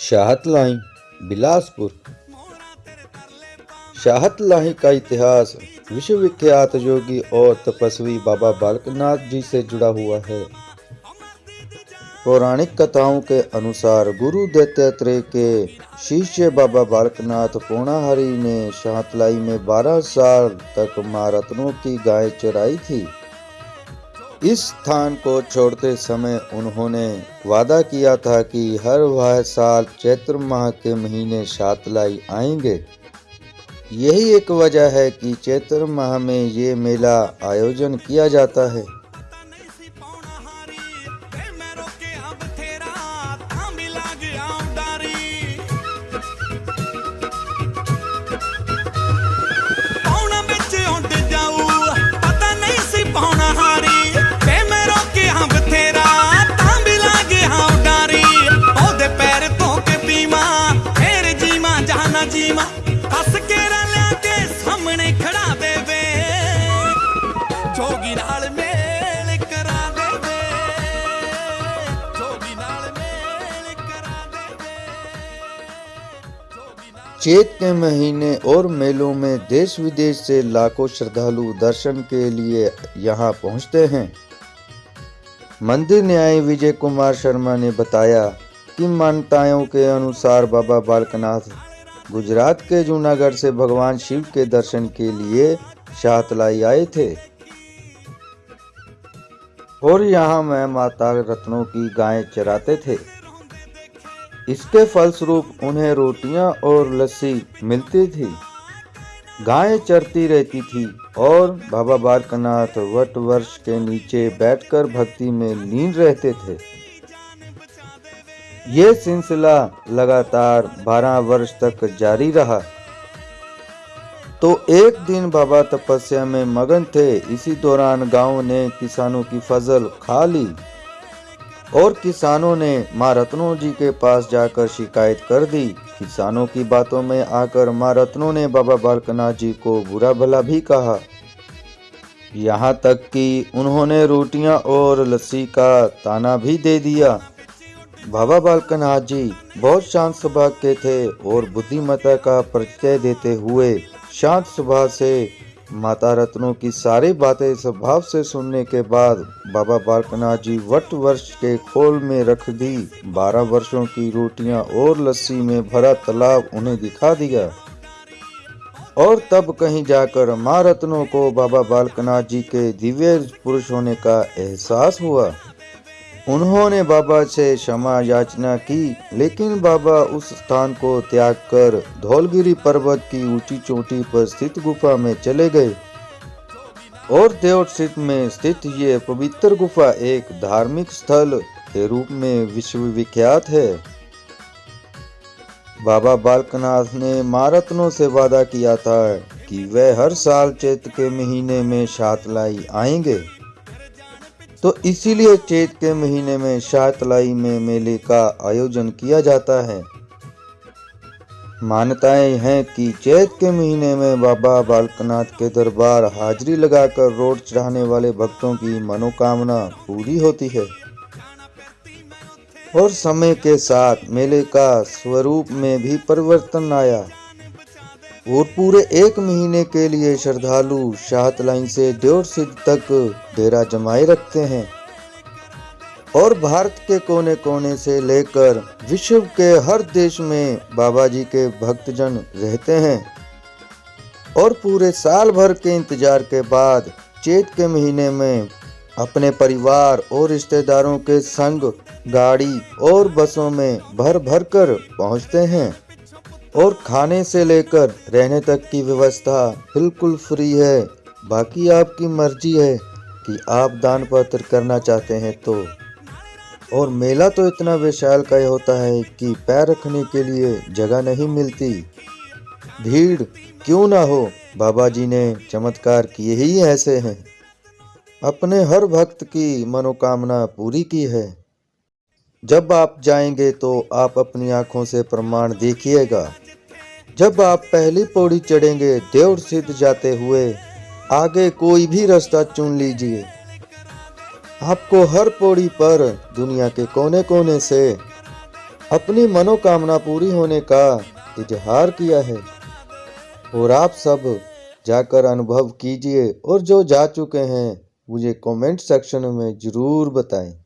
शाहतलाई, बिलासपुर। शाहतलाई का इतिहास विश्वविख्यात योगी और तपस्वी बाबा बालकनाथ जी से जुड़ा हुआ है। पौराणिक कथाओं के अनुसार गुरु दत्तात्रेय के शिष्य बाबा बालकनाथ पूर्णाहरि ने शाहतलाई में 12 साल तक माँ रत्नों की गाय चराई थी। इस स्थान को छोड़ते समय उन्होंने वादा किया था कि हर वह साल चैत्र माह के महीने शातलाई आएँगे। यही एक वजह है कि चैत्र माह में ये मेला आयोजन किया जाता है। ਜੋਗੀ ਨਾਲ ਮੇਲ ਕਰਾ ਦੇਵੇ ਜੋਗੀ ਨਾਲ ਮੇਲ ਕਰਾ ਦੇਵੇ ਜੋਗੀ ਨਾਲ चैत के महीने और मेलों में देश विदेश से लाखों श्रद्धालु दर्शन के लिए यहाँ पहुँचते हैं मंदिर न्याय विजय कुमार शर्मा ने बताया कि मान्यताओं के अनुसार बाबा बालकनाथ गुजरात के जूनागढ़ से भगवान शिव के दर्शन के लिए शाहतलाई आए थे और यहाँ मैं माता रत्नों की गायें चराते थे। इसके फलस्वरूप उन्हें रोटियाँ और लस्सी मिलती थी। गायें चरती रहती थी और बाबा बारकनाथ वट वर्ष के नीचे बैठकर भक्ति में लीन रहते थे। ये सिलसिला लगातार 12 वर्ष तक जारी रहा। तो एक दिन बाबा तपस्या में मगन थे। इसी दौरान गाँव ने किसानों की फ़सल खा ली और किसानों ने माँ रत्नों जी के पास जाकर शिकायत कर दी। किसानों की बातों में आकर माँ रत्नों ने बाबा बालकनाथ जी को बुरा भला भी कहा। यहाँ तक कि उन्होंने रोटियाँ और लस्सी का ताना भी दे दिया। बाबा बालकनाथ जी बहुत शांत स्वभाव के थे और बुद्धिमत्ता का परिचय देते हुए शांत स्वभाव से माता रत्नों की सारी बातें स्वभाव से सुनने के बाद, बाबा बालकनाथ जी वट वर्ष के खोल में रख दी। बारह वर्षों की रोटियाँ और लस्सी में भरा तालाब उन्हें दिखा दिया। और तब कहीं जाकर माँ रत्नों को बाबा बालकनाथ जी के दिव्य पुरुष होने का एहसास हुआ। उन्होंने बाबा से क्षमा याचना की, लेकिन बाबा उस स्थान को त्याग कर धौलगिरी पर्वत की ऊँची चोटी पर स्थित गुफा में चले गए। और देवसित में स्थित ये पवित्र गुफा एक धार्मिक स्थल के रूप में विश्वविख्यात है। बाबा बालकनाथ ने मारतनों से वादा किया था कि वह हर साल चैत के महीने में शातलाई आएँगे। तो इसीलिए चैत के महीने में शातलाई में मेले का आयोजन किया जाता है। मान्यताएँ हैं कि चैत के महीने में बाबा बालकनाथ के दरबार हाजिरी लगाकर रोड चढ़ाने वाले भक्तों की मनोकामना पूरी होती है। और समय के साथ मेले का स्वरूप में भी परिवर्तन आया। और पूरे एक महीने के लिए श्रद्धालु शाहत लाइन से डेढ़ सिद्ध तक डेरा जमाए रखते हैं। और भारत के कोने कोने से लेकर विश्व के हर देश में बाबा जी के भक्तजन रहते हैं। और पूरे साल भर के इंतज़ार के बाद चेत के महीने में अपने परिवार और रिश्तेदारों के संग गाड़ी और बसों में भर भर कर पहुँचते हैं। और खाने से लेकर रहने तक की व्यवस्था बिल्कुल फ्री है। बाकी आपकी मर्ज़ी है कि आप दान पत्र करना चाहते हैं तो। और मेला तो इतना विशाल का होता है कि पैर रखने के लिए जगह नहीं मिलती। भीड़ क्यों ना हो? बाबा जी ने चमत्कार किए ही ऐसे हैं। अपने हर भक्त की मनोकामना पूरी की है। जब आप जाएँगे तो आप अपनी आँखों से प्रमाण देखिएगा। जब आप पहली पौड़ी चढ़ेंगे देव सिद्ध जाते हुए, आगे कोई भी रास्ता चुन लीजिए। आपको हर पौड़ी पर दुनिया के कोने कोने से अपनी मनोकामना पूरी होने का इजहार किया है। और आप सब जाकर अनुभव कीजिए, और जो जा चुके हैं, मुझे कमेंट सेक्शन में ज़रूर बताएँ।